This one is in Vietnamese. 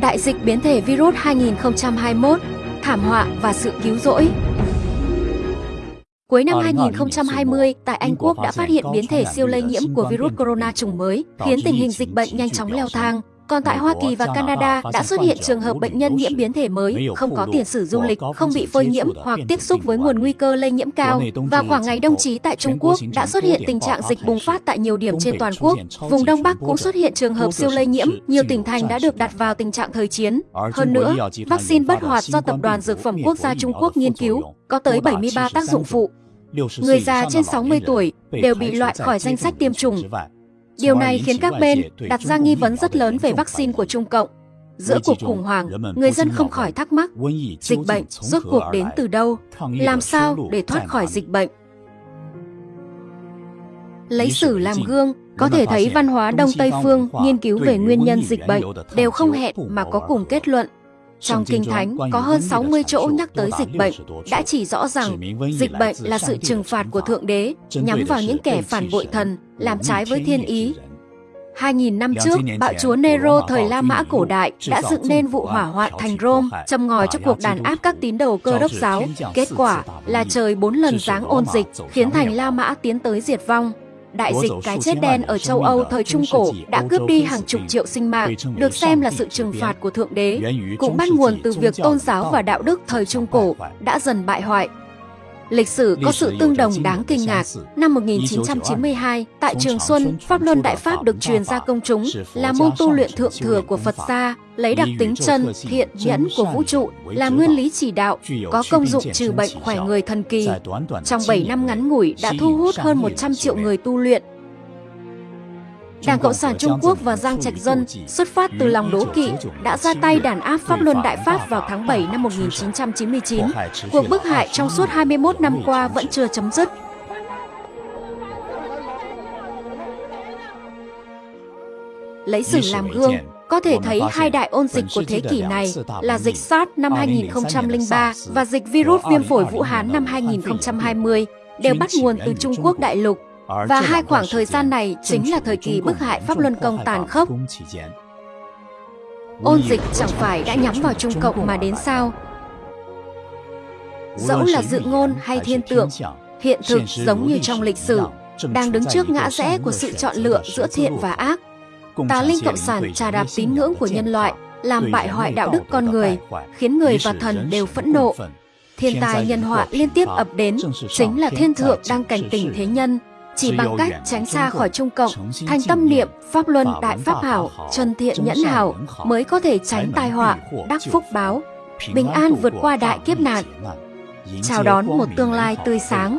Đại dịch biến thể virus 2021, thảm họa và sự cứu rỗi. Cuối năm 2020, tại Anh Quốc đã phát hiện biến thể siêu lây nhiễm của virus corona chủng mới, khiến tình hình dịch bệnh nhanh chóng leo thang. Còn tại Hoa Kỳ và Canada đã xuất hiện trường hợp bệnh nhân nhiễm biến thể mới, không có tiền sử du lịch, không bị phơi nhiễm hoặc tiếp xúc với nguồn nguy cơ lây nhiễm cao. Và khoảng ngày đông chí tại Trung Quốc đã xuất hiện tình trạng dịch bùng phát tại nhiều điểm trên toàn quốc. Vùng Đông Bắc cũng xuất hiện trường hợp siêu lây nhiễm, nhiều tỉnh thành đã được đặt vào tình trạng thời chiến. Hơn nữa, vaccine bất hoạt do Tập đoàn Dược phẩm Quốc gia Trung Quốc nghiên cứu có tới 73 tác dụng phụ. Người già trên 60 tuổi đều bị loại khỏi danh sách tiêm chủng. Điều này khiến các bên đặt ra nghi vấn rất lớn về vaccine của Trung Cộng. Giữa cuộc khủng hoảng, người dân không khỏi thắc mắc, dịch bệnh rốt cuộc đến từ đâu? Làm sao để thoát khỏi dịch bệnh? Lấy sử làm gương, có thể thấy văn hóa Đông Tây Phương nghiên cứu về nguyên nhân dịch bệnh đều không hẹn mà có cùng kết luận trong Kinh Thánh có hơn 60 chỗ nhắc tới dịch bệnh, đã chỉ rõ rằng dịch bệnh là sự trừng phạt của Thượng Đế nhắm vào những kẻ phản bội thần, làm trái với thiên ý. 2.000 năm trước, bạo chúa Nero thời La Mã cổ đại đã dựng nên vụ hỏa hoạn thành Rome, châm ngòi cho cuộc đàn áp các tín đồ cơ đốc giáo. Kết quả là trời bốn lần giáng ôn dịch, khiến thành La Mã tiến tới diệt vong. Đại dịch cái chết đen ở châu Âu thời Trung Cổ đã cướp đi hàng chục triệu sinh mạng, được xem là sự trừng phạt của Thượng Đế, cũng bắt nguồn từ việc tôn giáo và đạo đức thời Trung Cổ đã dần bại hoại. Lịch sử có sự tương đồng đáng kinh ngạc. Năm 1992, tại Trường Xuân, Pháp Luân Đại Pháp được truyền ra công chúng là môn tu luyện thượng thừa của Phật gia, lấy đặc tính chân, thiện, nhẫn của vũ trụ là nguyên lý chỉ đạo, có công dụng trừ bệnh khỏe người thần kỳ. Trong 7 năm ngắn ngủi đã thu hút hơn 100 triệu người tu luyện, Đảng Cộng sản Trung Quốc và Giang Trạch Dân xuất phát từ lòng đố kỵ đã ra tay đàn áp Pháp Luân Đại Pháp vào tháng 7 năm 1999. Cuộc bức hại trong suốt 21 năm qua vẫn chưa chấm dứt. Lấy sử làm gương, có thể thấy hai đại ôn dịch của thế kỷ này là dịch SARS năm 2003 và dịch virus viêm phổi Vũ Hán năm 2020 đều bắt nguồn từ Trung Quốc đại lục và hai khoảng thời gian này chính là thời kỳ bức hại Pháp Luân Công tàn khốc. Ôn dịch chẳng phải đã nhắm vào Trung Cộng mà đến sao? Dẫu là dự ngôn hay thiên tượng, hiện thực giống như trong lịch sử, đang đứng trước ngã rẽ của sự chọn lựa giữa thiện và ác. Tà linh cộng sản trà đạp tín ngưỡng của nhân loại, làm bại hoại đạo đức con người, khiến người và thần đều phẫn nộ. Thiên tai nhân họa liên tiếp ập đến, chính là thiên thượng đang cảnh tỉnh thế nhân, chỉ bằng cách tránh xa khỏi Trung Cộng, thành tâm niệm Pháp Luân Đại Pháp Hảo, chân thiện nhẫn hảo mới có thể tránh tai họa, đắc phúc báo, bình an vượt qua đại kiếp nạn, chào đón một tương lai tươi sáng.